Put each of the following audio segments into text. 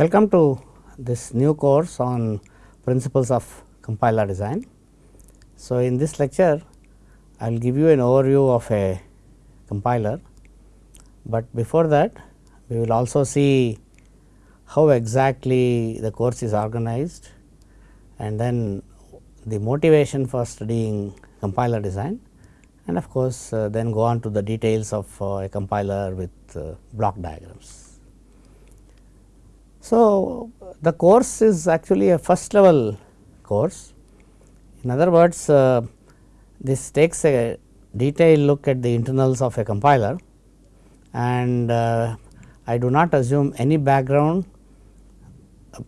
Welcome to this new course on principles of compiler design. So, in this lecture I will give you an overview of a compiler, but before that we will also see how exactly the course is organized and then the motivation for studying compiler design and of course, uh, then go on to the details of uh, a compiler with uh, block diagrams. So, the course is actually a first level course. In other words, uh, this takes a detailed look at the internals of a compiler and uh, I do not assume any background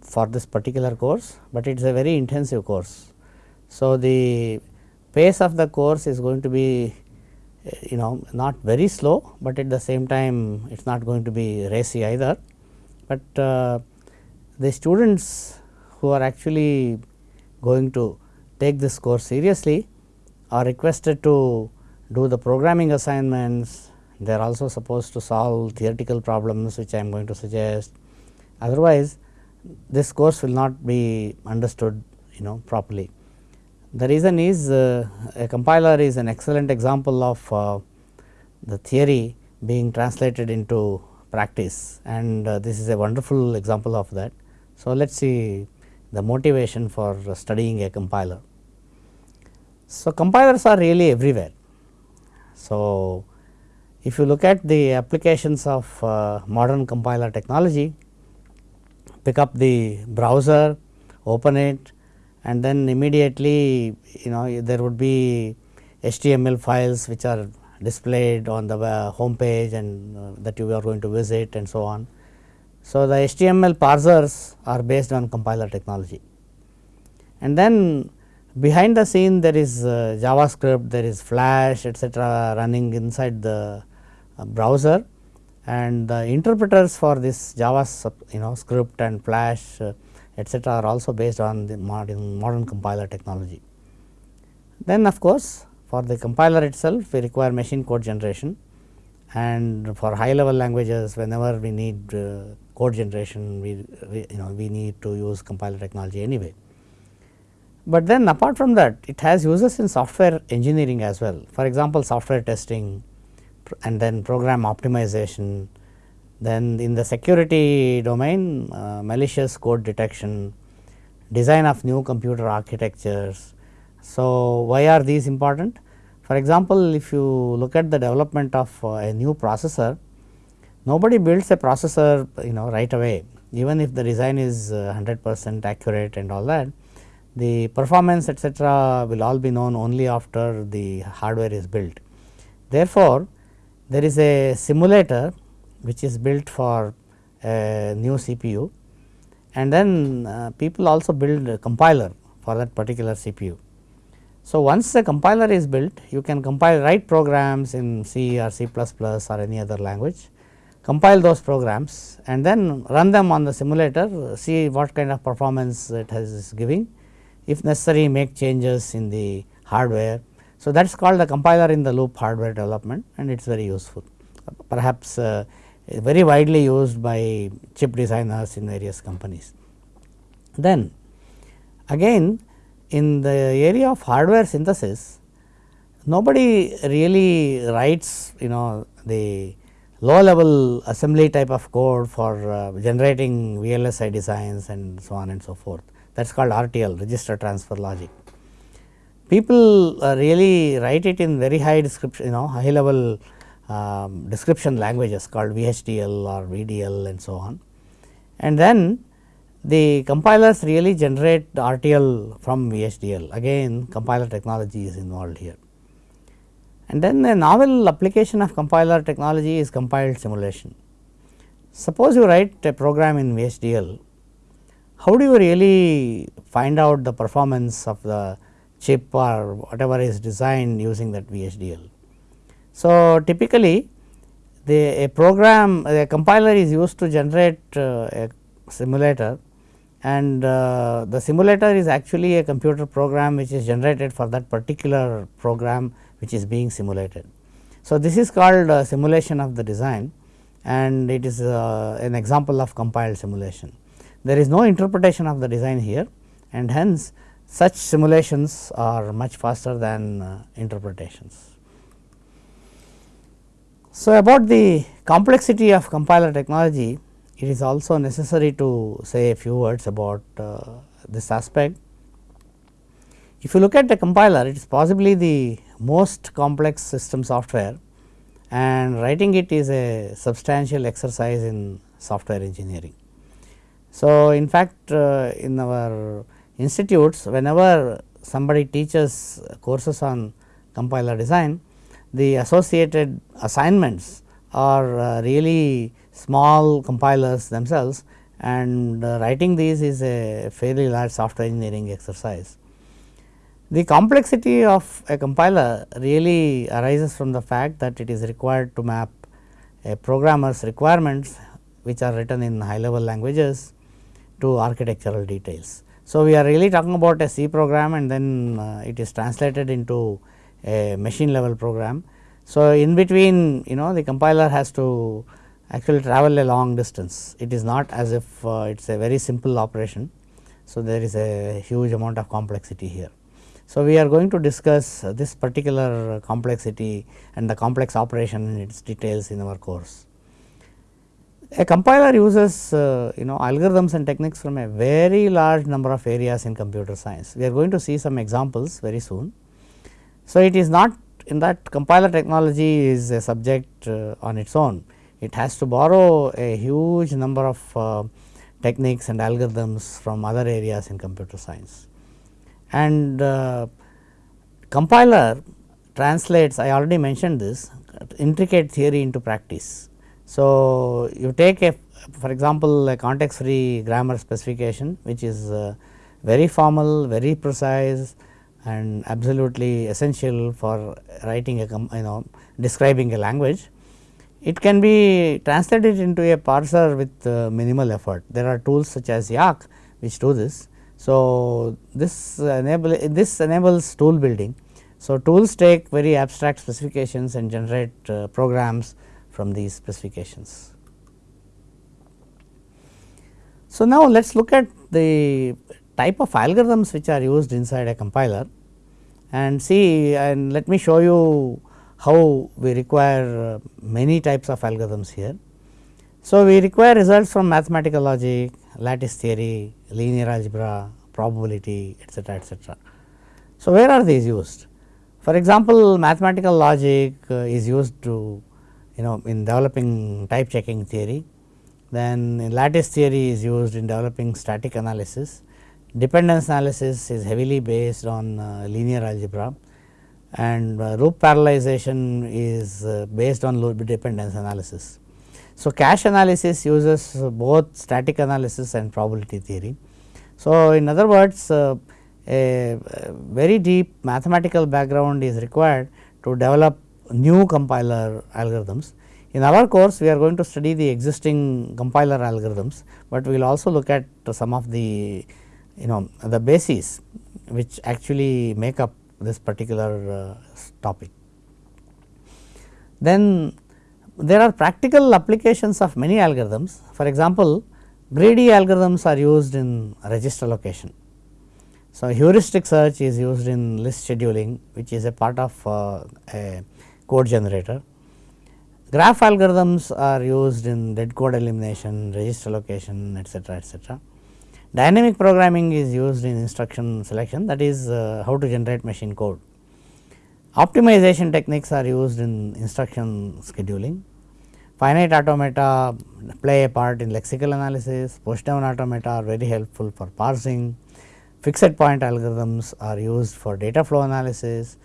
for this particular course, but it is a very intensive course. So, the pace of the course is going to be you know not very slow, but at the same time it is not going to be racy either. But uh, the students who are actually going to take this course seriously are requested to do the programming assignments, they are also supposed to solve theoretical problems which I am going to suggest. Otherwise, this course will not be understood you know properly. The reason is uh, a compiler is an excellent example of uh, the theory being translated into practice and uh, this is a wonderful example of that. So, let us see the motivation for studying a compiler. So, compilers are really everywhere. So, if you look at the applications of uh, modern compiler technology, pick up the browser, open it and then immediately you know there would be HTML files which are displayed on the uh, home page and uh, that you are going to visit and so on. So, the HTML parsers are based on compiler technology and then behind the scene there is uh, JavaScript, there is Flash etcetera running inside the uh, browser and the interpreters for this Java you know script and Flash uh, etcetera are also based on the modern, modern compiler technology. Then of course, for the compiler itself we require machine code generation and for high level languages whenever we need uh, code generation we, we, you know we need to use compiler technology anyway. But then apart from that it has uses in software engineering as well for example, software testing and then program optimization then in the security domain, uh, malicious code detection, design of new computer architectures. So, why are these important? For example, if you look at the development of uh, a new processor, nobody builds a processor you know right away even if the design is 100 uh, percent accurate and all that the performance etcetera will all be known only after the hardware is built. Therefore, there is a simulator which is built for a new CPU and then uh, people also build a compiler for that particular CPU. So, once the compiler is built you can compile write programs in C or C or any other language compile those programs and then run them on the simulator see what kind of performance it has giving if necessary make changes in the hardware. So, that is called the compiler in the loop hardware development and it is very useful perhaps uh, very widely used by chip designers in various companies. Then again in the area of hardware synthesis nobody really writes you know the low level assembly type of code for uh, generating VLSI designs and so on and so forth that is called RTL register transfer logic. People uh, really write it in very high description you know high level um, description languages called VHDL or VDL and so on. And then the compilers really generate RTL from VHDL again compiler technology is involved here. And then a novel application of compiler technology is compiled simulation. Suppose you write a program in VHDL, how do you really find out the performance of the chip or whatever is designed using that VHDL? So, typically the a program a compiler is used to generate uh, a simulator and uh, the simulator is actually a computer program which is generated for that particular program which is being simulated. So, this is called uh, simulation of the design and it is uh, an example of compiled simulation. there is no interpretation of the design here and hence such simulations are much faster than uh, interpretations. So, about the complexity of compiler technology, it is also necessary to say a few words about uh, this aspect. If you look at the compiler, it is possibly the most complex system software and writing it is a substantial exercise in software engineering. So, in fact, uh, in our institutes whenever somebody teaches courses on compiler design, the associated assignments are uh, really small compilers themselves and uh, writing these is a fairly large software engineering exercise. The complexity of a compiler really arises from the fact that it is required to map a programmer's requirements which are written in high level languages to architectural details. So, we are really talking about a C program and then uh, it is translated into a machine level program. So, in between you know the compiler has to actually travel a long distance. It is not as if uh, it is a very simple operation. So, there is a huge amount of complexity here. So, we are going to discuss uh, this particular complexity and the complex operation in its details in our course. A compiler uses uh, you know algorithms and techniques from a very large number of areas in computer science. We are going to see some examples very soon. So, it is not in that compiler technology is a subject uh, on its own. It has to borrow a huge number of uh, techniques and algorithms from other areas in computer science. And uh, compiler translates I already mentioned this intricate theory into practice. So, you take a for example, a context free grammar specification which is uh, very formal, very precise and absolutely essential for writing a you know describing a language. It can be translated into a parser with uh, minimal effort. There are tools such as Yacc which do this. So, this enable this enables tool building. So, tools take very abstract specifications and generate uh, programs from these specifications. So, now let us look at the type of algorithms which are used inside a compiler and see and let me show you how we require uh, many types of algorithms here. So, we require results from mathematical logic, lattice theory, linear algebra, probability etcetera etcetera. So, where are these used? For example, mathematical logic uh, is used to you know in developing type checking theory, then lattice theory is used in developing static analysis Dependence analysis is heavily based on uh, linear algebra and uh, loop parallelization is uh, based on loop dependence analysis. So, cache analysis uses both static analysis and probability theory. So, in other words uh, a very deep mathematical background is required to develop new compiler algorithms. In our course we are going to study the existing compiler algorithms, but we will also look at some of the you know the bases which actually make up this particular uh, topic. Then there are practical applications of many algorithms. For example, greedy algorithms are used in register allocation. So, heuristic search is used in list scheduling which is a part of uh, a code generator. Graph algorithms are used in dead code elimination, register allocation etcetera etcetera. Dynamic programming is used in instruction selection that is uh, how to generate machine code. Optimization techniques are used in instruction scheduling. Finite automata play a part in lexical analysis, push down automata are very helpful for parsing, fixed point algorithms are used for data flow analysis,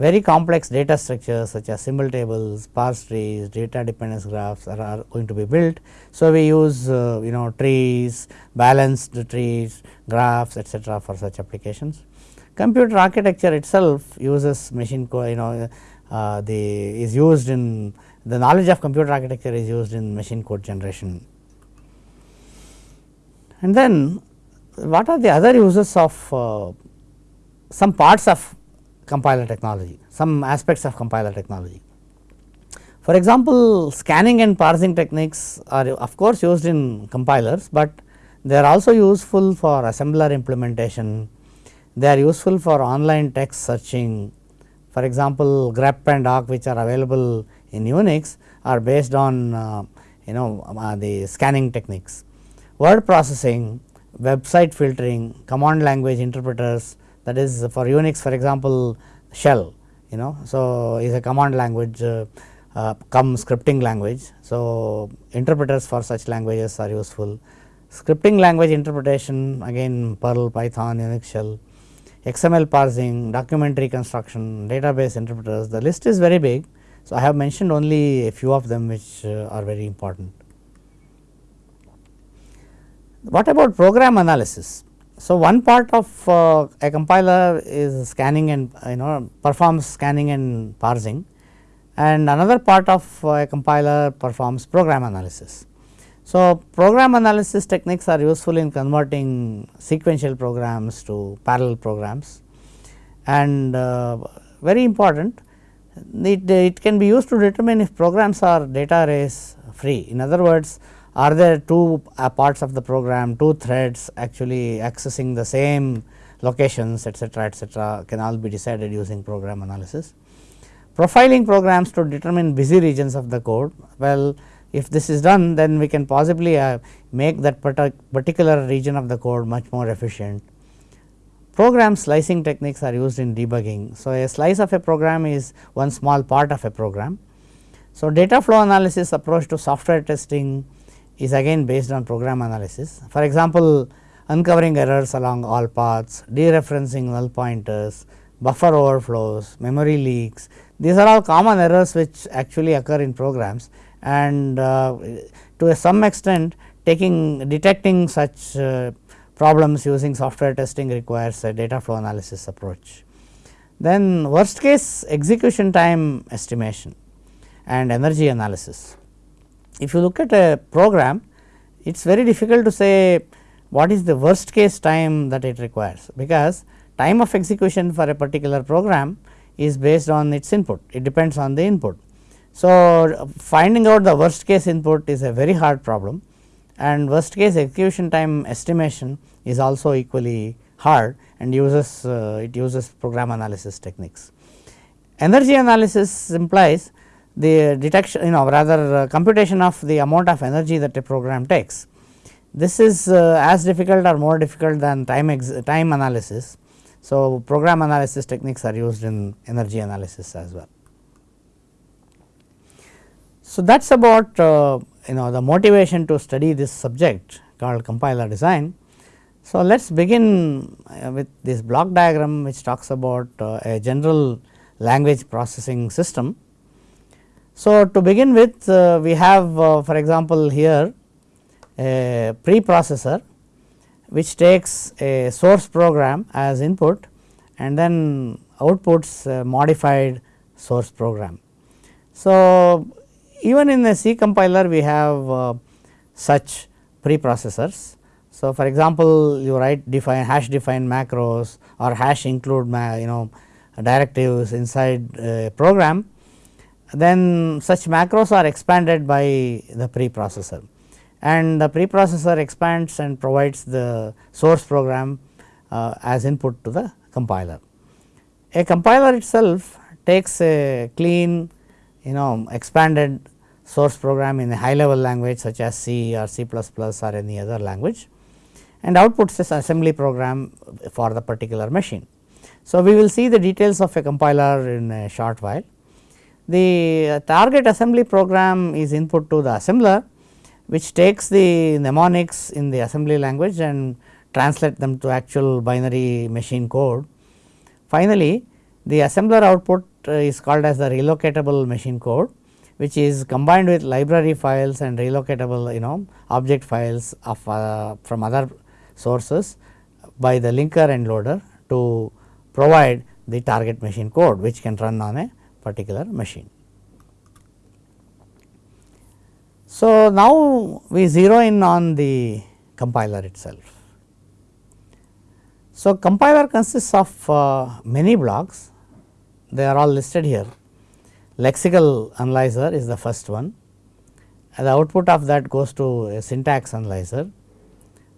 very complex data structures such as symbol tables, parse trees, data dependence graphs are, are going to be built. So, we use uh, you know trees, balanced trees, graphs etcetera for such applications. Computer architecture itself uses machine code you know uh, the is used in the knowledge of computer architecture is used in machine code generation. And then what are the other uses of uh, some parts of compiler technology, some aspects of compiler technology. For example, scanning and parsing techniques are of course used in compilers, but They are also useful for assembler implementation, they are useful for online text searching. For example, grep and awk which are available in Unix are based on uh, you know uh, the scanning techniques. Word processing, website filtering, command language interpreters that is for Unix for example shell you know. So, is a command language uh, uh, come scripting language. So, interpreters for such languages are useful. Scripting language interpretation again Perl, Python, Unix shell, XML parsing, document reconstruction, database interpreters the list is very big. So, I have mentioned only a few of them which uh, are very important. What about program analysis? So, one part of uh, a compiler is scanning and you know performs scanning and parsing and another part of uh, a compiler performs program analysis. So, program analysis techniques are useful in converting sequential programs to parallel programs and uh, very important it, it can be used to determine if programs are data race free. In other words, are there two uh, parts of the program, two threads actually accessing the same locations etcetera etcetera can all be decided using program analysis profiling programs to determine busy regions of the code. Well, if this is done then we can possibly uh, make that particular region of the code much more efficient. Program slicing techniques are used in debugging. So, a slice of a program is one small part of a program. So, data flow analysis approach to software testing is again based on program analysis. For example, uncovering errors along all paths, dereferencing null pointers, buffer overflows, memory leaks, these are all common errors which actually occur in programs and uh, to some extent taking detecting such uh, problems using software testing requires a data flow analysis approach. Then worst case execution time estimation and energy analysis. If you look at a program it is very difficult to say what is the worst case time that it requires because time of execution for a particular program is based on its input, it depends on the input. So, finding out the worst case input is a very hard problem and worst case execution time estimation is also equally hard and uses uh, it uses program analysis techniques. Energy analysis implies the detection you know rather uh, computation of the amount of energy that a program takes. This is uh, as difficult or more difficult than time time analysis so, program analysis techniques are used in energy analysis as well. So, that is about uh, you know the motivation to study this subject called compiler design. So, let us begin with this block diagram which talks about a general language processing system. So, to begin with uh, we have uh, for example, here a preprocessor which takes a source program as input and then outputs a modified source program. So, even in a C compiler we have uh, such preprocessors. So, for example, you write define hash define macros or hash include you know directives inside a program then such macros are expanded by the preprocessor and the preprocessor expands and provides the source program uh, as input to the compiler. A compiler itself takes a clean you know expanded source program in a high level language such as C or C or any other language and outputs this assembly program for the particular machine. So, we will see the details of a compiler in a short while. The target assembly program is input to the assembler which takes the mnemonics in the assembly language and translate them to actual binary machine code. Finally, the assembler output uh, is called as the relocatable machine code which is combined with library files and relocatable you know object files of uh, from other sources by the linker and loader to provide the target machine code which can run on a particular machine. So, now we zero in on the compiler itself. So, compiler consists of uh, many blocks they are all listed here lexical analyzer is the first one and the output of that goes to a syntax analyzer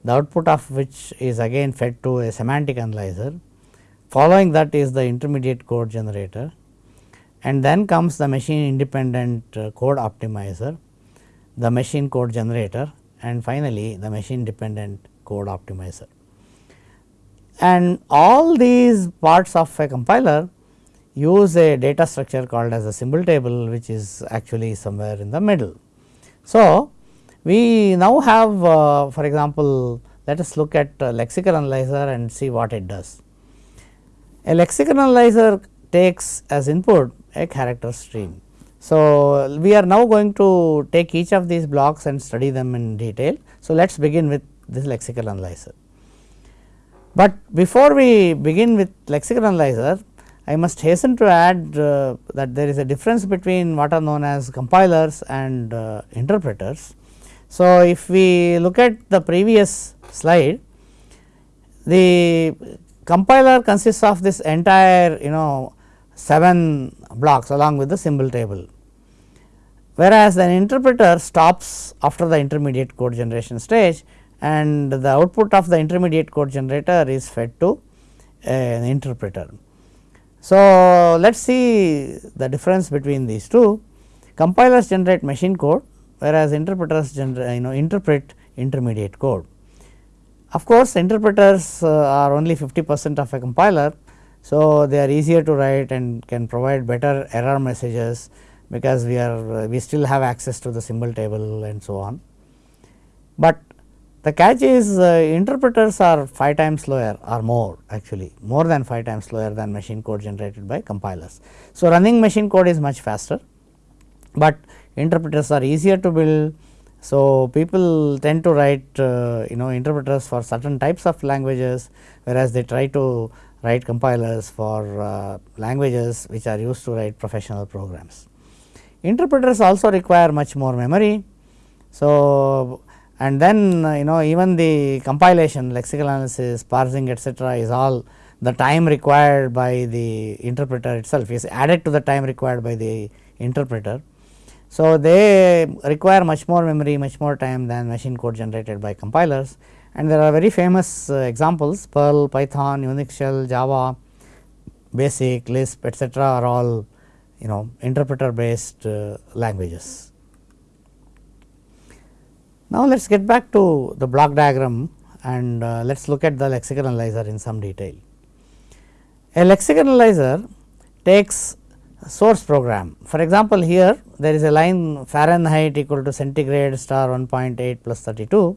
the output of which is again fed to a semantic analyzer. Following that is the intermediate code generator and then comes the machine independent uh, code optimizer, the machine code generator and finally, the machine dependent code optimizer. And all these parts of a compiler use a data structure called as a symbol table which is actually somewhere in the middle. So, we now have uh, for example, let us look at lexical analyzer and see what it does. A lexical analyzer takes as input a character stream. So, we are now going to take each of these blocks and study them in detail. So, let us begin with this lexical analyzer. But before we begin with lexical analyzer, I must hasten to add uh, that there is a difference between what are known as compilers and uh, interpreters. So, if we look at the previous slide, the compiler consists of this entire you know 7 blocks along with the symbol table, whereas an interpreter stops after the intermediate code generation stage and the output of the intermediate code generator is fed to an interpreter. So, let us see the difference between these two. Compilers generate machine code whereas interpreters generate you know interpret intermediate code. Of course, interpreters uh, are only 50 percent of a compiler. So, they are easier to write and can provide better error messages because we are uh, we still have access to the symbol table and so on. But the catch is uh, interpreters are 5 times slower or more actually more than 5 times slower than machine code generated by compilers. So, running machine code is much faster, but interpreters are easier to build. So, people tend to write uh, you know interpreters for certain types of languages whereas they try to write compilers for uh, languages which are used to write professional programs. Interpreters also require much more memory. So, and then uh, you know even the compilation lexical analysis parsing etcetera is all the time required by the interpreter itself is added to the time required by the interpreter. So, they require much more memory much more time than machine code generated by compilers and there are very famous uh, examples Perl, Python, Unix shell, Java, BASIC, Lisp etcetera are all you know interpreter based uh, languages. Now, let us get back to the block diagram and uh, let us look at the lexical analyzer in some detail. A lexical analyzer takes source program. For example, here there is a line Fahrenheit equal to centigrade star 1.8 plus 32.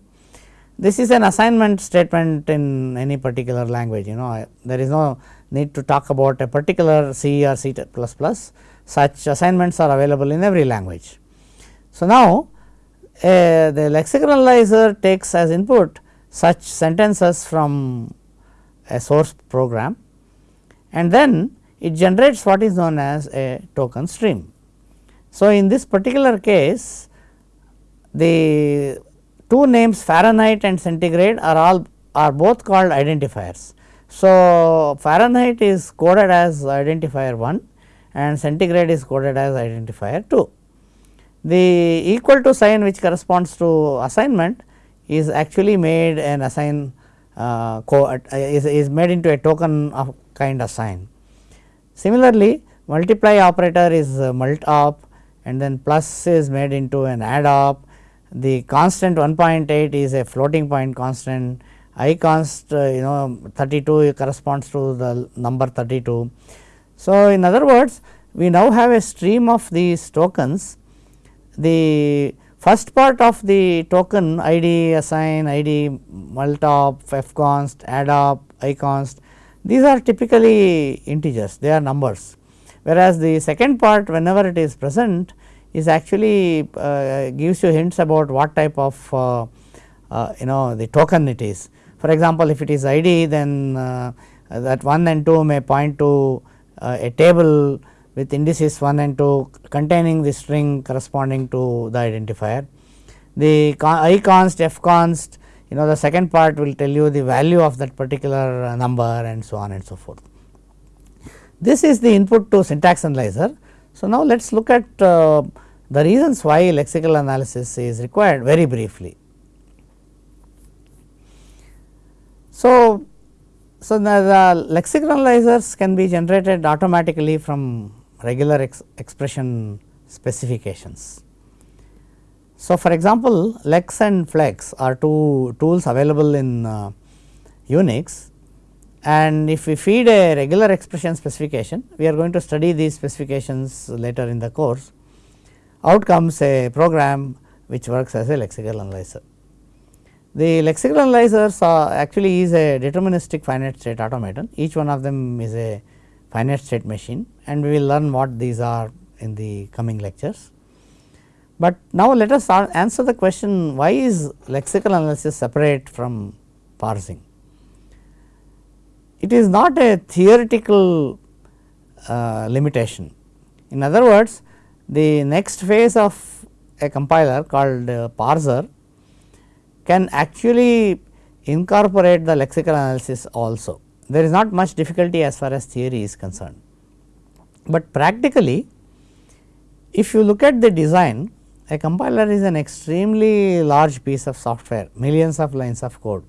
This is an assignment statement in any particular language, you know, there is no need to talk about a particular C or C plus such assignments are available in every language. So, now a, the lexical analyzer takes as input such sentences from a source program and then it generates what is known as a token stream. So, in this particular case the two names Fahrenheit and centigrade are all are both called identifiers. So, Fahrenheit is coded as identifier 1 and centigrade is coded as identifier 2. The equal to sign which corresponds to assignment is actually made an assign uh, uh, is, is made into a token of kind assign. Similarly, multiply operator is mult op and then plus is made into an add op. The constant 1.8 is a floating point constant, i const uh, you know 32 corresponds to the number 32. So, in other words we now have a stream of these tokens. The first part of the token id assign id multop fconst addop iconst these are typically integers they are numbers. Whereas the second part whenever it is present is actually uh, gives you hints about what type of uh, uh, you know the token it is for example if it is id then uh, that 1 and 2 may point to a table with indices 1 and 2 containing the string corresponding to the identifier. The i const f const you know the second part will tell you the value of that particular number and so on and so forth. This is the input to syntax analyzer. So, now let us look at uh, the reasons why lexical analysis is required very briefly. So, so the, the lexical analyzers can be generated automatically from regular ex expression specifications. So, for example, lex and flex are two tools available in uh, Unix and if we feed a regular expression specification, we are going to study these specifications later in the course. Out comes a program which works as a lexical analyzer. The lexical analyzers are actually is a deterministic finite state automaton, each one of them is a finite state machine and we will learn what these are in the coming lectures. But now let us answer the question why is lexical analysis separate from parsing. It is not a theoretical uh, limitation. In other words, the next phase of a compiler called uh, parser can actually incorporate the lexical analysis also. There is not much difficulty as far as theory is concerned, but practically if you look at the design a compiler is an extremely large piece of software millions of lines of code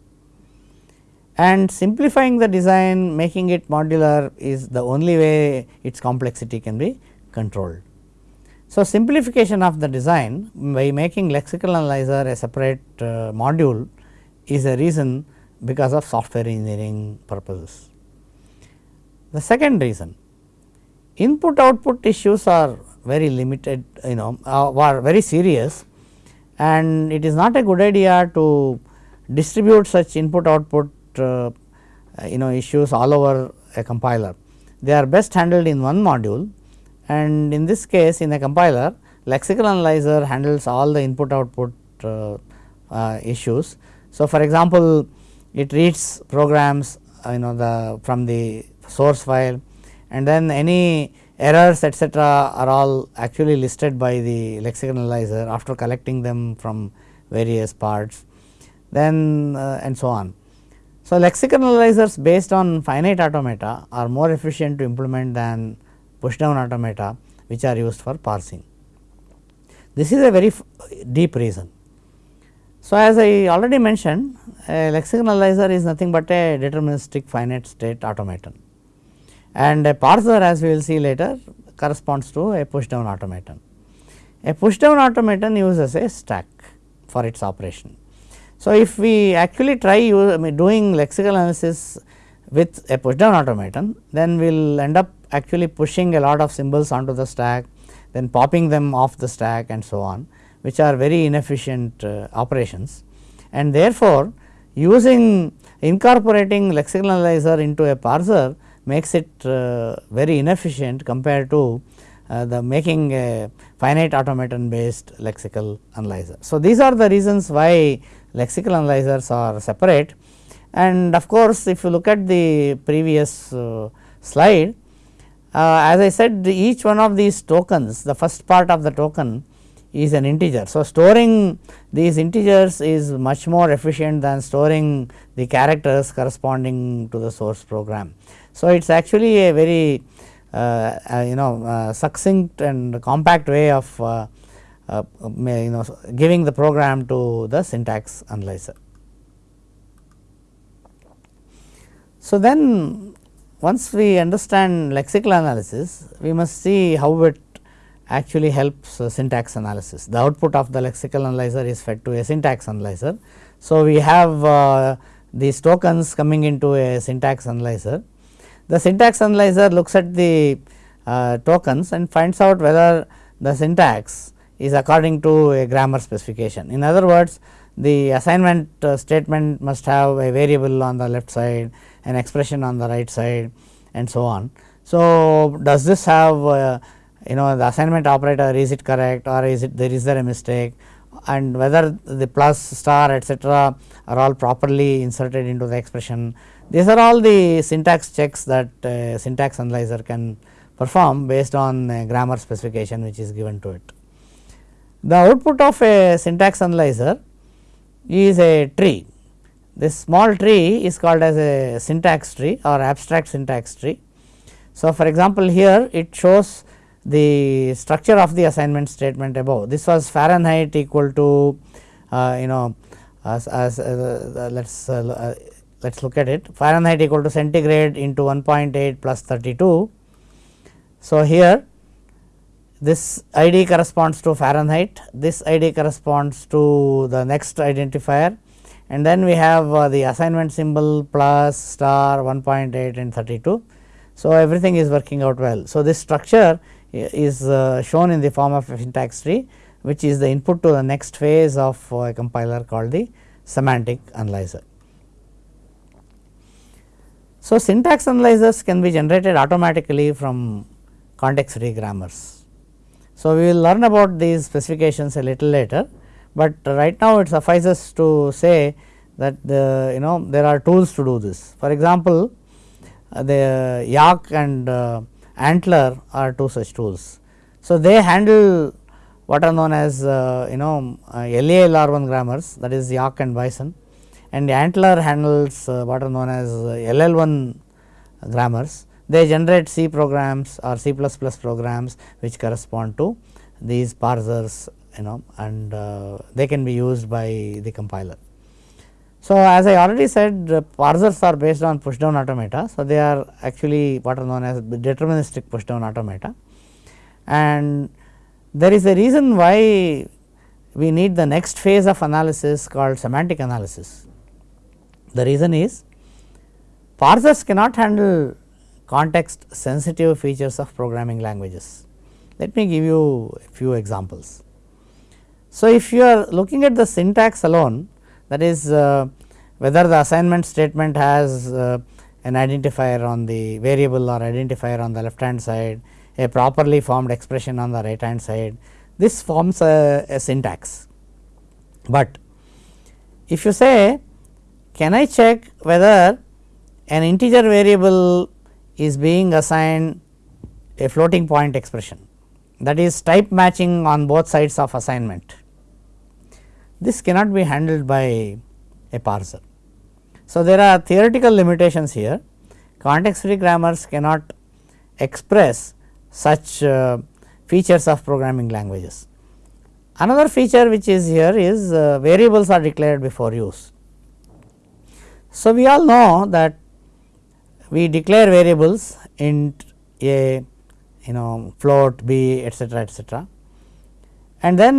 and simplifying the design making it modular is the only way its complexity can be controlled. So, simplification of the design by making lexical analyzer a separate uh, module is a reason because of software engineering purposes. The second reason input output issues are very limited you know uh, are very serious and it is not a good idea to distribute such input output uh, you know issues all over a compiler. They are best handled in one module and in this case in a compiler lexical analyzer handles all the input output uh, uh, issues. So, for example, it reads programs uh, you know the from the source file and then any errors etcetera are all actually listed by the lexical analyzer after collecting them from various parts then uh, and so on. So, lexical analyzers based on finite automata are more efficient to implement than push down automata which are used for parsing. This is a very deep reason. So, as I already mentioned a lexical analyzer is nothing but a deterministic finite state automaton and a parser as we will see later corresponds to a push down automaton. A push down automaton uses a stack for its operation. So, if we actually try doing lexical analysis with a push down automaton, then we will end up actually pushing a lot of symbols onto the stack, then popping them off the stack and so on, which are very inefficient uh, operations. And therefore, using incorporating lexical analyzer into a parser makes it uh, very inefficient compared to uh, the making a finite automaton based lexical analyzer. So, these are the reasons why lexical analyzers are separate and of course, if you look at the previous uh, slide uh, as I said each one of these tokens the first part of the token is an integer. So, storing these integers is much more efficient than storing the characters corresponding to the source program. So, it is actually a very uh, uh, you know uh, succinct and compact way of uh, uh, you know giving the program to the syntax analyzer. So, then once we understand lexical analysis, we must see how it actually helps syntax analysis. The output of the lexical analyzer is fed to a syntax analyzer. So, we have uh, these tokens coming into a syntax analyzer. The syntax analyzer looks at the uh, tokens and finds out whether the syntax is according to a grammar specification. In other words, the assignment uh, statement must have a variable on the left side, an expression on the right side and so on. So, does this have uh, you know the assignment operator is it correct or is it there is there a mistake and whether the plus star etcetera are all properly inserted into the expression. These are all the syntax checks that uh, syntax analyzer can perform based on grammar specification which is given to it. The output of a syntax analyzer is a tree. This small tree is called as a syntax tree or abstract syntax tree. So, for example, here it shows the structure of the assignment statement above. This was Fahrenheit equal to uh, you know as, as uh, let us uh, let us look at it Fahrenheit equal to centigrade into 1.8 plus 32. So, here this ID corresponds to Fahrenheit, this ID corresponds to the next identifier and then we have uh, the assignment symbol plus star 1.8 and 32. So, everything is working out well. So, this structure is uh, shown in the form of a syntax tree which is the input to the next phase of uh, a compiler called the semantic analyzer. So, syntax analyzers can be generated automatically from context free grammars. So, we will learn about these specifications a little later, but right now it suffices to say that the you know there are tools to do this. For example, uh, the Yacc and uh, ANTLR are two such tools. So, they handle what are known as uh, you know uh, LALR1 grammars that is Yacc and Bison and ANTLR handles uh, what are known as uh, LL1 grammars they generate C programs or C++ programs which correspond to these parsers you know and uh, they can be used by the compiler. So, as I already said parsers are based on push down automata. So, they are actually what are known as deterministic push down automata and there is a reason why we need the next phase of analysis called semantic analysis. The reason is parsers cannot handle context sensitive features of programming languages. Let me give you a few examples. So, if you are looking at the syntax alone that is uh, whether the assignment statement has uh, an identifier on the variable or identifier on the left hand side, a properly formed expression on the right hand side, this forms a, a syntax. But if you say can I check whether an integer variable is being assigned a floating point expression that is type matching on both sides of assignment. This cannot be handled by a parser. So, there are theoretical limitations here context free grammars cannot express such uh, features of programming languages. Another feature which is here is uh, variables are declared before use. So, we all know that we declare variables int a you know float b etcetera etcetera and then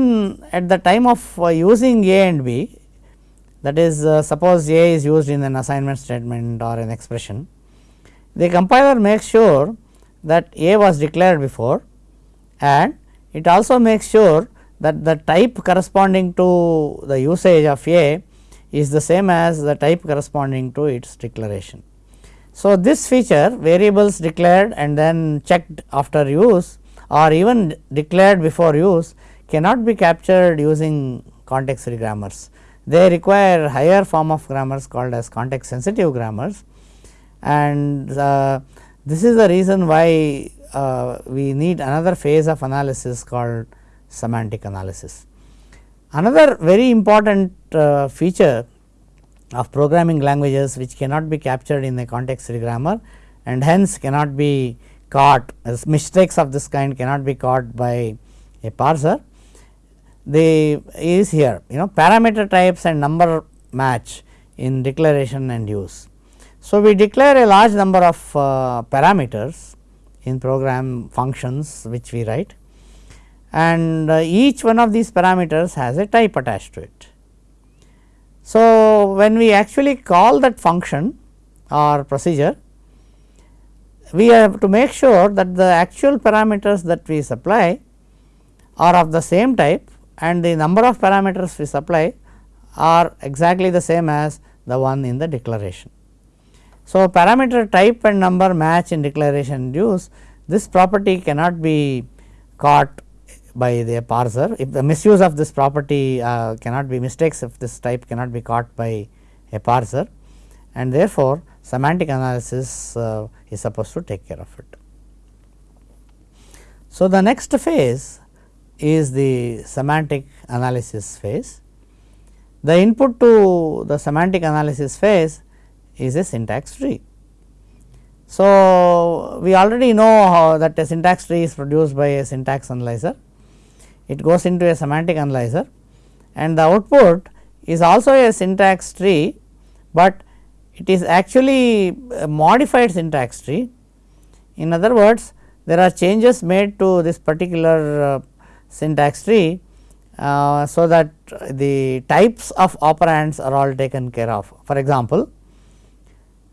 at the time of uh, using a and b that is uh, suppose a is used in an assignment statement or an expression the compiler makes sure that a was declared before and it also makes sure that the type corresponding to the usage of a is the same as the type corresponding to its declaration. So, this feature variables declared and then checked after use or even declared before use cannot be captured using context free grammars. They require higher form of grammars called as context sensitive grammars and uh, this is the reason why uh, we need another phase of analysis called semantic analysis. Another very important uh, feature of programming languages which cannot be captured in a context free grammar and hence cannot be caught as mistakes of this kind cannot be caught by a parser. The is here you know parameter types and number match in declaration and use. So, we declare a large number of uh, parameters in program functions which we write and uh, each one of these parameters has a type attached to it. So, when we actually call that function or procedure, we have to make sure that the actual parameters that we supply are of the same type and the number of parameters we supply are exactly the same as the one in the declaration. So, parameter type and number match in declaration use this property cannot be caught by the parser. If the misuse of this property uh, cannot be mistakes if this type cannot be caught by a parser and therefore, semantic analysis uh, is supposed to take care of it. So, the next phase is the semantic analysis phase. The input to the semantic analysis phase is a syntax tree. So, we already know that a syntax tree is produced by a syntax analyzer it goes into a semantic analyzer and the output is also a syntax tree, but it is actually a modified syntax tree. In other words, there are changes made to this particular uh, syntax tree, uh, so that the types of operands are all taken care of. For example,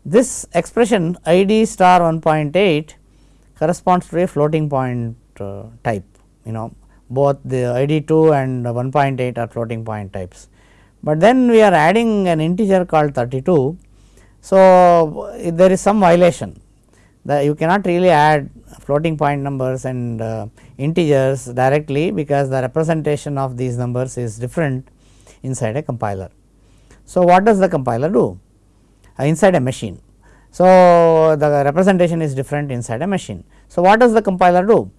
this expression i d star 1.8 corresponds to a floating point uh, type you know both the i d 2 and 1.8 are floating point types. But then we are adding an integer called 32. So, there is some violation that you cannot really add floating point numbers and uh, integers directly because the representation of these numbers is different inside a compiler. So, what does the compiler do uh, inside a machine? So, the representation is different inside a machine. So, what does the compiler do?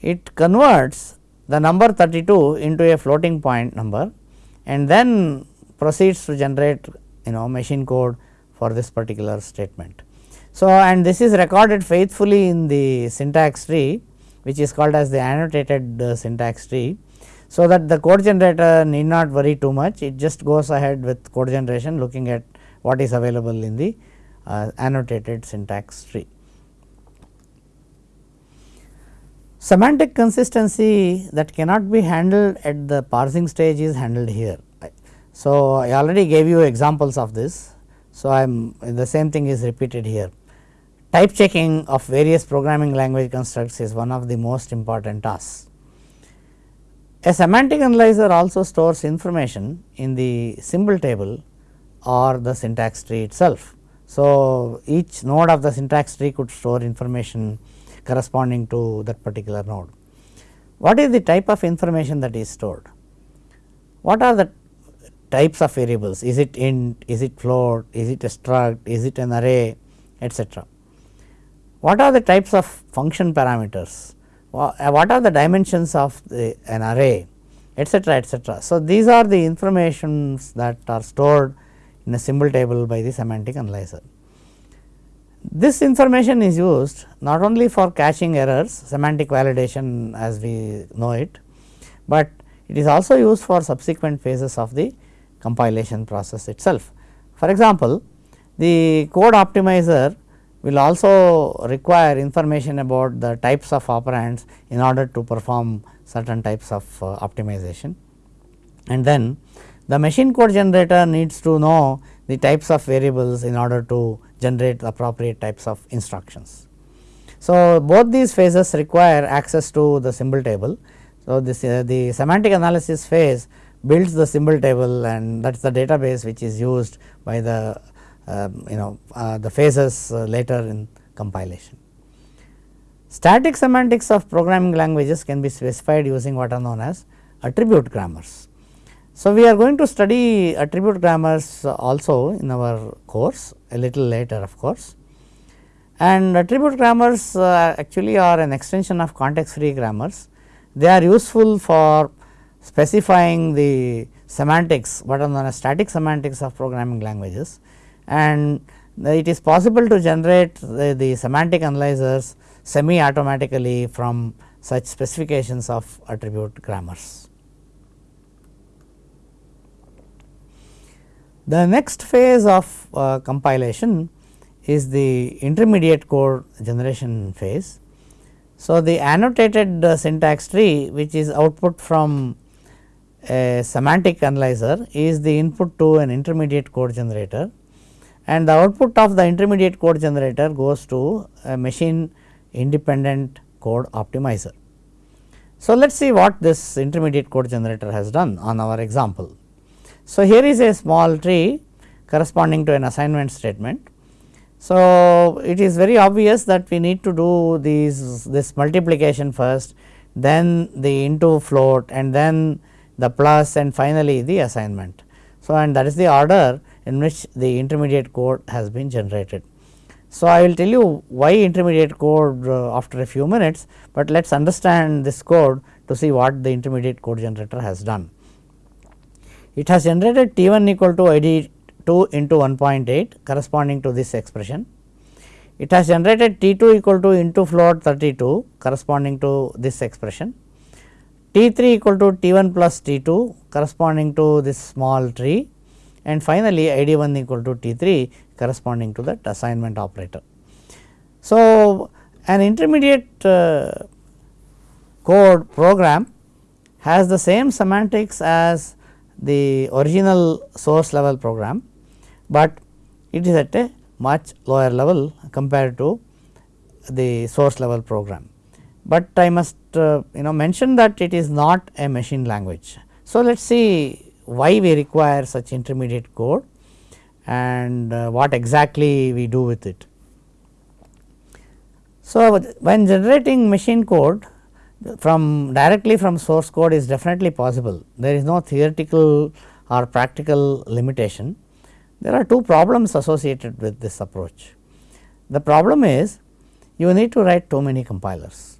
It converts the number 32 into a floating point number and then proceeds to generate you know machine code for this particular statement. So, and this is recorded faithfully in the syntax tree which is called as the annotated uh, syntax tree. So, that the code generator need not worry too much it just goes ahead with code generation looking at what is available in the uh, annotated syntax tree. Semantic consistency that cannot be handled at the parsing stage is handled here. So, I already gave you examples of this. So, I am the same thing is repeated here. Type checking of various programming language constructs is one of the most important tasks. A semantic analyzer also stores information in the symbol table or the syntax tree itself. So, each node of the syntax tree could store information corresponding to that particular node. What is the type of information that is stored? What are the types of variables? Is it int, is it float, is it a struct, is it an array etcetera. What are the types of function parameters? Uh, what are the dimensions of the, an array etcetera etcetera. So, these are the informations that are stored in a symbol table by the semantic analyzer. This information is used not only for catching errors semantic validation as we know it, but it is also used for subsequent phases of the compilation process itself. For example, the code optimizer will also require information about the types of operands in order to perform certain types of uh, optimization. And then the machine code generator needs to know the types of variables in order to generate appropriate types of instructions. So, both these phases require access to the symbol table. So, this uh, the semantic analysis phase builds the symbol table and that is the database which is used by the uh, you know uh, the phases uh, later in compilation. Static semantics of programming languages can be specified using what are known as attribute grammars. So, we are going to study attribute grammars also in our course a little later of course and attribute grammars uh, actually are an extension of context free grammars. They are useful for specifying the semantics what are known as static semantics of programming languages and it is possible to generate the, the semantic analyzers semi automatically from such specifications of attribute grammars. The next phase of uh, compilation is the intermediate code generation phase. So, the annotated uh, syntax tree which is output from a semantic analyzer is the input to an intermediate code generator and the output of the intermediate code generator goes to a machine independent code optimizer. So, let us see what this intermediate code generator has done on our example. So, here is a small tree corresponding to an assignment statement. So, it is very obvious that we need to do these this multiplication first, then the into float and then the plus and finally the assignment. So, and that is the order in which the intermediate code has been generated. So, I will tell you why intermediate code uh, after a few minutes, but let us understand this code to see what the intermediate code generator has done. It has generated T 1 equal to I d 2 into 1.8 corresponding to this expression. It has generated T 2 equal to into float 32 corresponding to this expression. T 3 equal to T 1 plus T 2 corresponding to this small tree and finally, I d 1 equal to T 3 corresponding to that assignment operator. So, an intermediate uh, code program has the same semantics as the original source level program, but it is at a much lower level compared to the source level program. But I must uh, you know mention that it is not a machine language. So, let us see why we require such intermediate code and uh, what exactly we do with it. So, when generating machine code from directly from source code is definitely possible. There is no theoretical or practical limitation. There are two problems associated with this approach. The problem is you need to write too many compilers.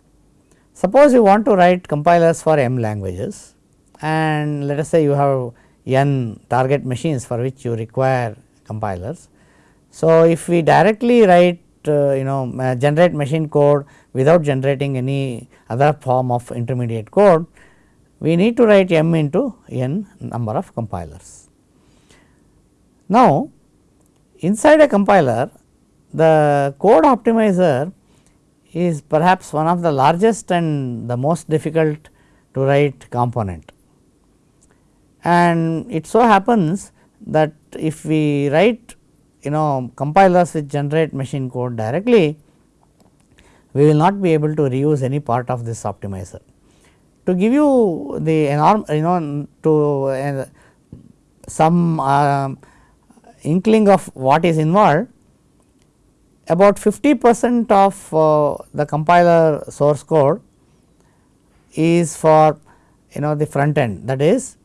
Suppose you want to write compilers for m languages and let us say you have n target machines for which you require compilers. So, if we directly write you know uh, generate machine code without generating any other form of intermediate code, we need to write m into n number of compilers. Now, inside a compiler the code optimizer is perhaps one of the largest and the most difficult to write component. And it so happens that if we write you know compilers which generate machine code directly, we will not be able to reuse any part of this optimizer. To give you the enorm you know to uh, some uh, inkling of what is involved, about 50 percent of uh, the compiler source code is for you know the front end that is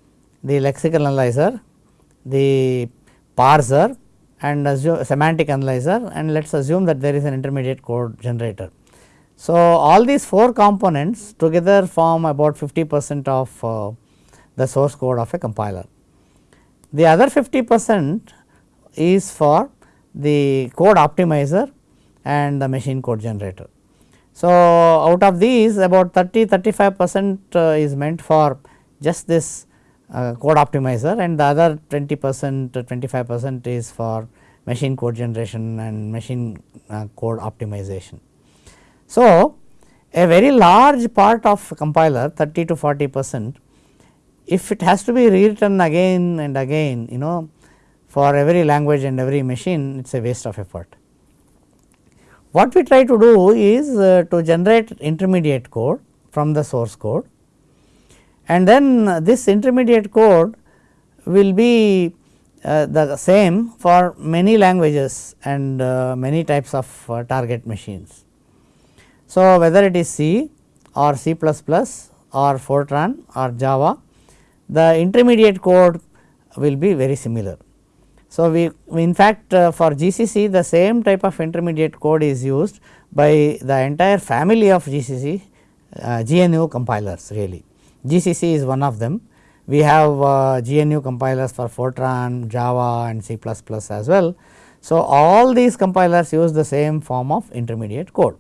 the lexical analyzer, the parser and assume semantic analyzer and let us assume that there is an intermediate code generator. So, all these 4 components together form about 50 percent of uh, the source code of a compiler. The other 50 percent is for the code optimizer and the machine code generator. So, out of these about 30 35 percent uh, is meant for just this code optimizer and the other 20 percent to 25 percent is for machine code generation and machine uh, code optimization. So, a very large part of compiler 30 to 40 percent if it has to be rewritten again and again you know for every language and every machine it is a waste of effort. What we try to do is uh, to generate intermediate code from the source code and then this intermediate code will be uh, the same for many languages and uh, many types of uh, target machines. So, whether it is C or C or Fortran or Java, the intermediate code will be very similar. So, we, we in fact, uh, for GCC the same type of intermediate code is used by the entire family of GCC uh, GNU compilers really. GCC is one of them. We have uh, GNU compilers for Fortran, Java and C as well. So, all these compilers use the same form of intermediate code.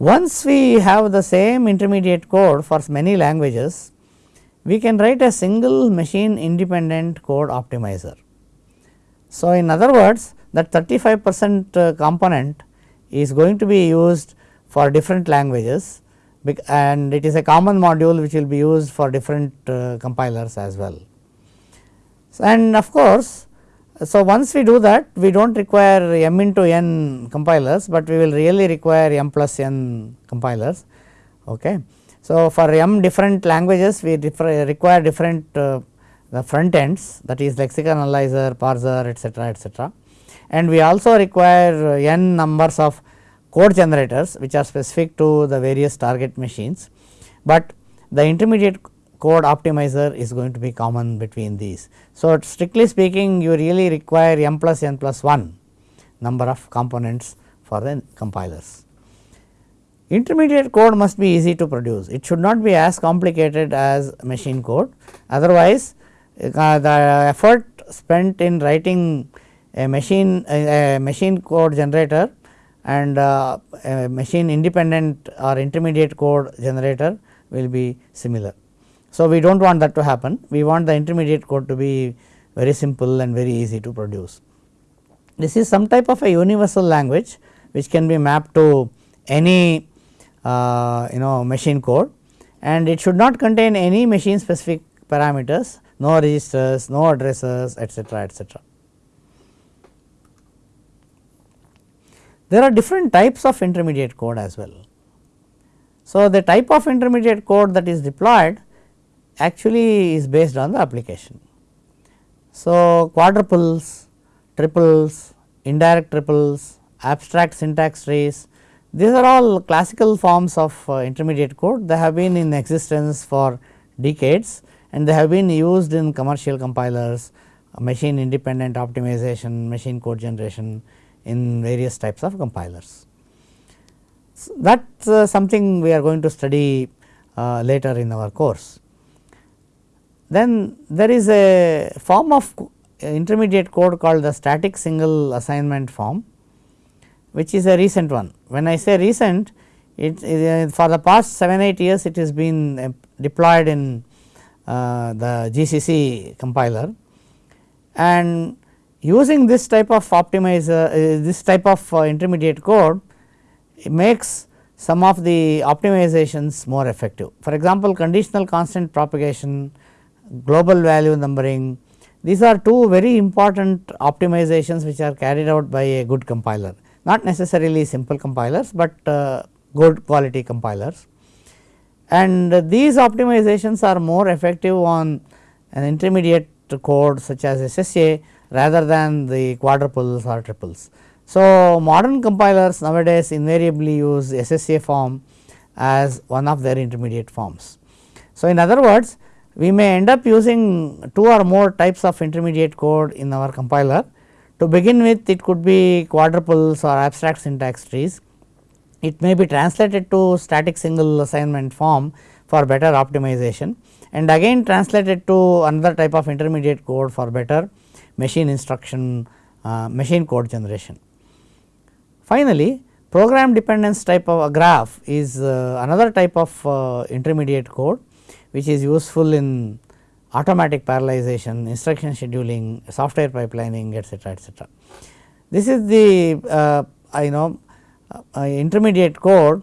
Once we have the same intermediate code for many languages, we can write a single machine independent code optimizer. So, in other words that 35 percent uh, component is going to be used for different languages and it is a common module which will be used for different uh, compilers as well. So, and of course, so once we do that we do not require m into n compilers, but we will really require m plus n compilers. Okay. So, for m different languages we require different uh, the front ends that is lexical analyzer, parser etcetera etcetera and we also require n numbers of code generators which are specific to the various target machines, but the intermediate code optimizer is going to be common between these. So, strictly speaking you really require m plus n plus 1 number of components for the compilers. Intermediate code must be easy to produce, it should not be as complicated as machine code, otherwise uh, the effort spent in writing a machine a, a machine code generator and uh, machine independent or intermediate code generator will be similar. So, we do not want that to happen, we want the intermediate code to be very simple and very easy to produce. This is some type of a universal language which can be mapped to any uh, you know machine code and it should not contain any machine specific parameters, no registers, no addresses etcetera etcetera. There are different types of intermediate code as well. So, the type of intermediate code that is deployed actually is based on the application. So, quadruples, triples, indirect triples, abstract syntax trees, these are all classical forms of uh, intermediate code. They have been in existence for decades and they have been used in commercial compilers, machine independent optimization, machine code generation in various types of compilers. So, that is uh, something we are going to study uh, later in our course. Then there is a form of intermediate code called the static single assignment form which is a recent one. When I say recent it uh, for the past 7 8 years it has been uh, deployed in uh, the GCC compiler and using this type of optimizer uh, this type of uh, intermediate code it makes some of the optimizations more effective. For example, conditional constant propagation, global value numbering these are two very important optimizations which are carried out by a good compiler not necessarily simple compilers, but uh, good quality compilers. And these optimizations are more effective on an intermediate code such as SSA rather than the quadruples or triples. So, modern compilers nowadays invariably use SSA form as one of their intermediate forms. So, in other words we may end up using two or more types of intermediate code in our compiler. To begin with it could be quadruples or abstract syntax trees. It may be translated to static single assignment form for better optimization and again translated to another type of intermediate code for better machine instruction uh, machine code generation. Finally, program dependence type of a graph is uh, another type of uh, intermediate code which is useful in automatic parallelization, instruction scheduling, software pipelining etcetera etcetera. This is the uh, I know uh, intermediate code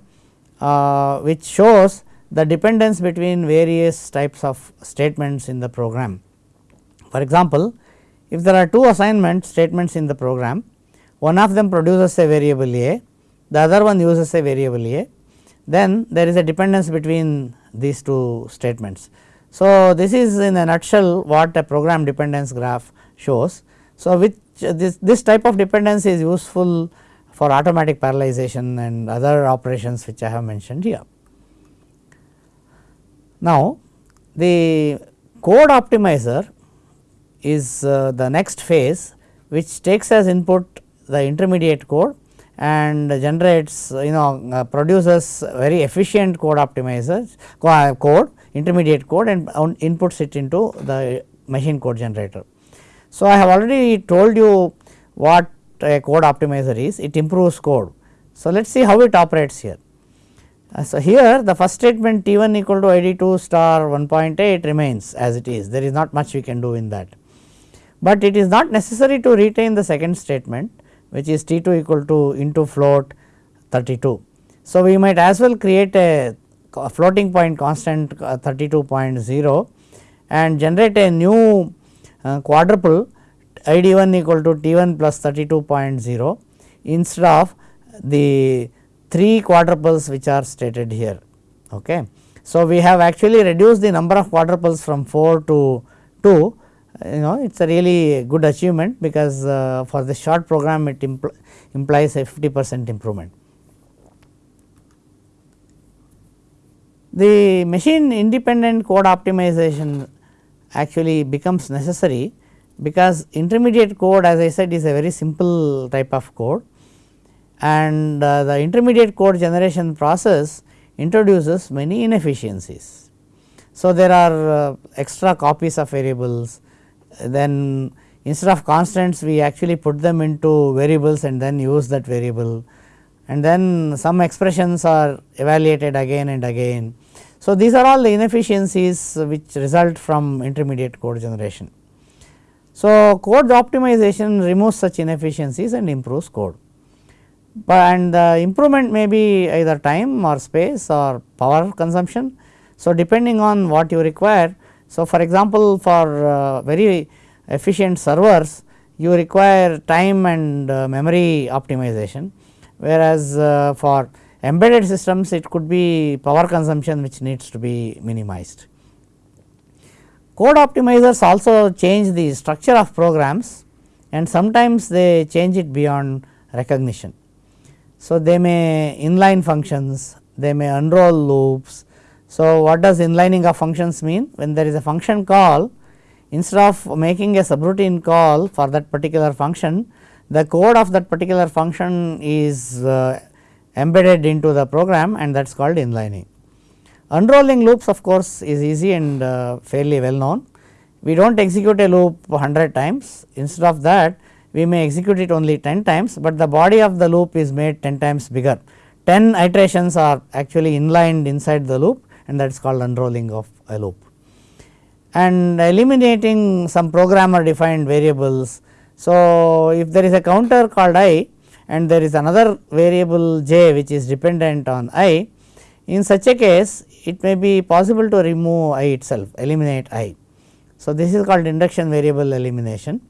uh, which shows the dependence between various types of statements in the program. For example, if there are two assignment statements in the program, one of them produces a variable a, the other one uses a variable a, then there is a dependence between these two statements. So, this is in a nutshell what a program dependence graph shows. So, which this, this type of dependence is useful for automatic parallelization and other operations which I have mentioned here. Now, the code optimizer is uh, the next phase which takes as input the intermediate code and generates you know uh, produces very efficient code optimizers code intermediate code and inputs it into the machine code generator. So, I have already told you what a code optimizer is it improves code. So, let us see how it operates here. Uh, so, here the first statement T 1 equal to I D 2 star 1.8 remains as it is there is not much we can do in that, but it is not necessary to retain the second statement which is T 2 equal to into float 32. So, we might as well create a, floating point constant uh, 32.0 and generate a new uh, quadruple I d 1 equal to T 1 plus 32.0 instead of the 3 quadruples which are stated here. Okay. So, we have actually reduced the number of quadruples from 4 to 2 you know it is a really good achievement because uh, for the short program it impl implies a 50 percent improvement. The machine independent code optimization actually becomes necessary because intermediate code as I said is a very simple type of code and uh, the intermediate code generation process introduces many inefficiencies. So, there are uh, extra copies of variables then instead of constants we actually put them into variables and then use that variable and then some expressions are evaluated again and again. So, these are all the inefficiencies which result from intermediate code generation. So, code optimization removes such inefficiencies and improves code but and the improvement may be either time or space or power consumption. So, depending on what you require. So, for example, for uh, very efficient servers you require time and uh, memory optimization whereas uh, for embedded systems it could be power consumption which needs to be minimized. Code optimizers also change the structure of programs and sometimes they change it beyond recognition. So, they may inline functions, they may unroll loops. So, what does inlining of functions mean? When there is a function call instead of making a subroutine call for that particular function, the code of that particular function is uh, embedded into the program and that is called inlining. Unrolling loops of course, is easy and uh, fairly well known. We do not execute a loop 100 times instead of that we may execute it only 10 times, but the body of the loop is made 10 times bigger. 10 iterations are actually inlined inside the loop and that is called unrolling of a loop. And eliminating some programmer defined variables. So, if there is a counter called i and there is another variable j which is dependent on i, in such a case it may be possible to remove i itself, eliminate i. So, this is called induction variable elimination.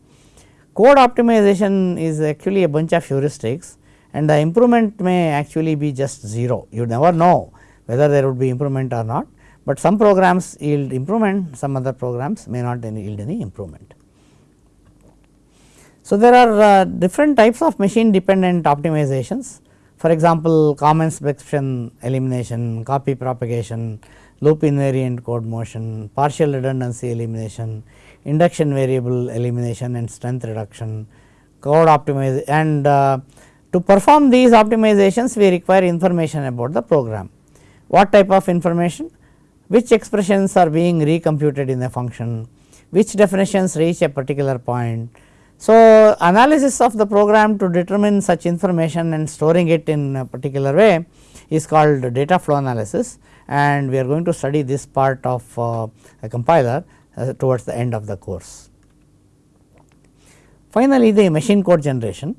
Code optimization is actually a bunch of heuristics and the improvement may actually be just 0. You never know whether there would be improvement or not, but some programs yield improvement, some other programs may not yield any improvement. So, there are uh, different types of machine dependent optimizations. For example, common subexpression elimination, copy propagation, loop invariant code motion, partial redundancy elimination, induction variable elimination and strength reduction, code optimization and uh, to perform these optimizations we require information about the program. What type of information? Which expressions are being recomputed in a function, which definitions reach a particular point. So, analysis of the program to determine such information and storing it in a particular way is called data flow analysis and we are going to study this part of uh, a compiler uh, towards the end of the course. Finally, the machine code generation.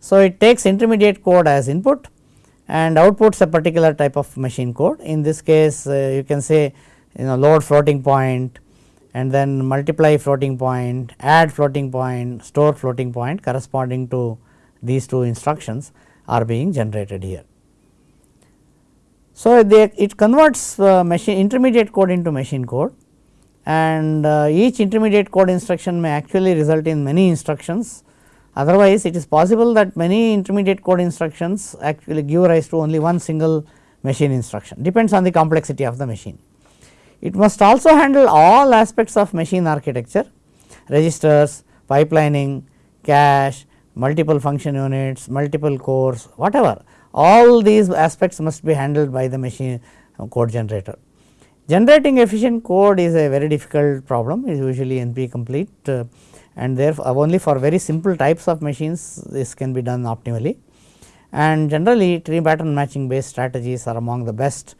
So, it takes intermediate code as input and outputs a particular type of machine code. In this case, uh, you can say you know load floating point and then multiply floating point, add floating point, store floating point corresponding to these two instructions are being generated here. So, they, it converts uh, machine intermediate code into machine code and uh, each intermediate code instruction may actually result in many instructions. Otherwise, it is possible that many intermediate code instructions actually give rise to only one single machine instruction depends on the complexity of the machine. It must also handle all aspects of machine architecture registers, pipelining, cache, multiple function units, multiple cores whatever all these aspects must be handled by the machine code generator. Generating efficient code is a very difficult problem is usually NP complete uh, and therefore, only for very simple types of machines this can be done optimally and generally tree pattern matching based strategies are among the best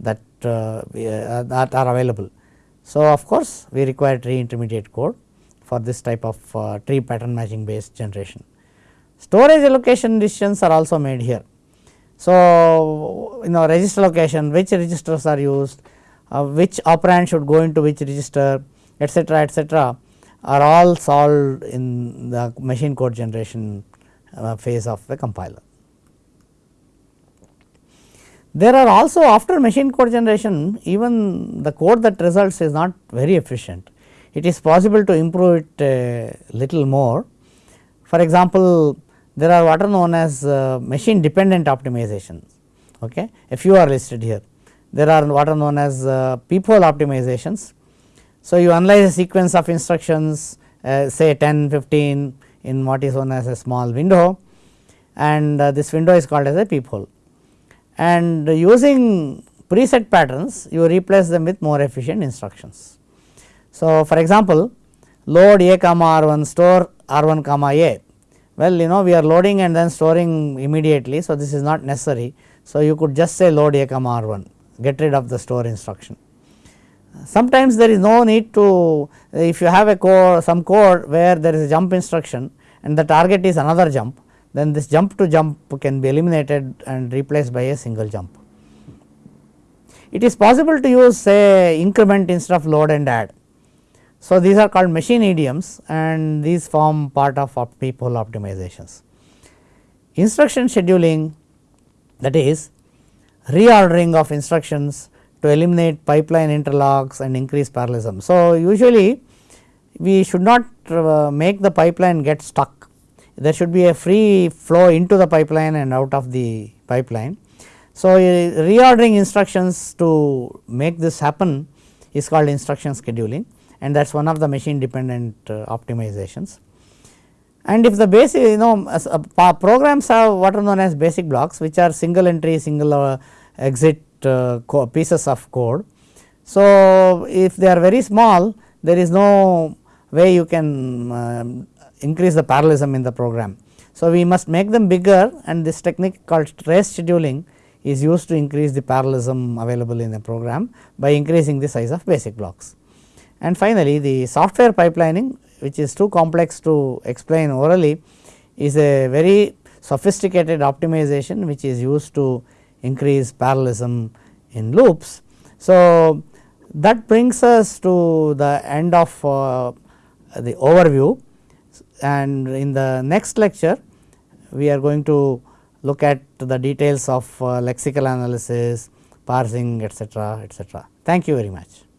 that, uh, uh, that are available. So, of course, we require tree intermediate code for this type of uh, tree pattern matching based generation. Storage allocation decisions are also made here. So, you know register allocation which registers are used uh, which operand should go into which register etcetera etcetera are all solved in the machine code generation uh, phase of the compiler. There are also after machine code generation even the code that results is not very efficient. It is possible to improve it little more. For example, there are what are known as uh, machine dependent optimizations. Okay. A few are listed here there are what are known as uh, peephole optimizations. So, you analyze a sequence of instructions uh, say 10, 15 in what is known as a small window and uh, this window is called as a peephole. And using preset patterns you replace them with more efficient instructions. So, for example, load a comma r 1 store r 1 comma a well you know we are loading and then storing immediately. So, this is not necessary. So, you could just say load a comma r 1 get rid of the store instruction. Sometimes there is no need to if you have a code some code where there is a jump instruction and the target is another jump then this jump to jump can be eliminated and replaced by a single jump. It is possible to use say increment instead of load and add. So, these are called machine idioms and these form part of peephole optimizations. Instruction scheduling that is reordering of instructions to eliminate pipeline interlocks and increase parallelism. So, usually we should not uh, make the pipeline get stuck, there should be a free flow into the pipeline and out of the pipeline. So, reordering instructions to make this happen is called instruction scheduling and that is one of the machine dependent uh, optimizations. And if the basic you know uh, programs have what are known as basic blocks which are single entry single exit pieces of code. So, if they are very small there is no way you can um, increase the parallelism in the program. So, we must make them bigger and this technique called trace scheduling is used to increase the parallelism available in the program by increasing the size of basic blocks. And finally, the software pipelining which is too complex to explain orally is a very sophisticated optimization which is used to increase parallelism in loops. So, that brings us to the end of uh, the overview and in the next lecture we are going to look at the details of uh, lexical analysis, parsing etcetera etcetera. Thank you very much.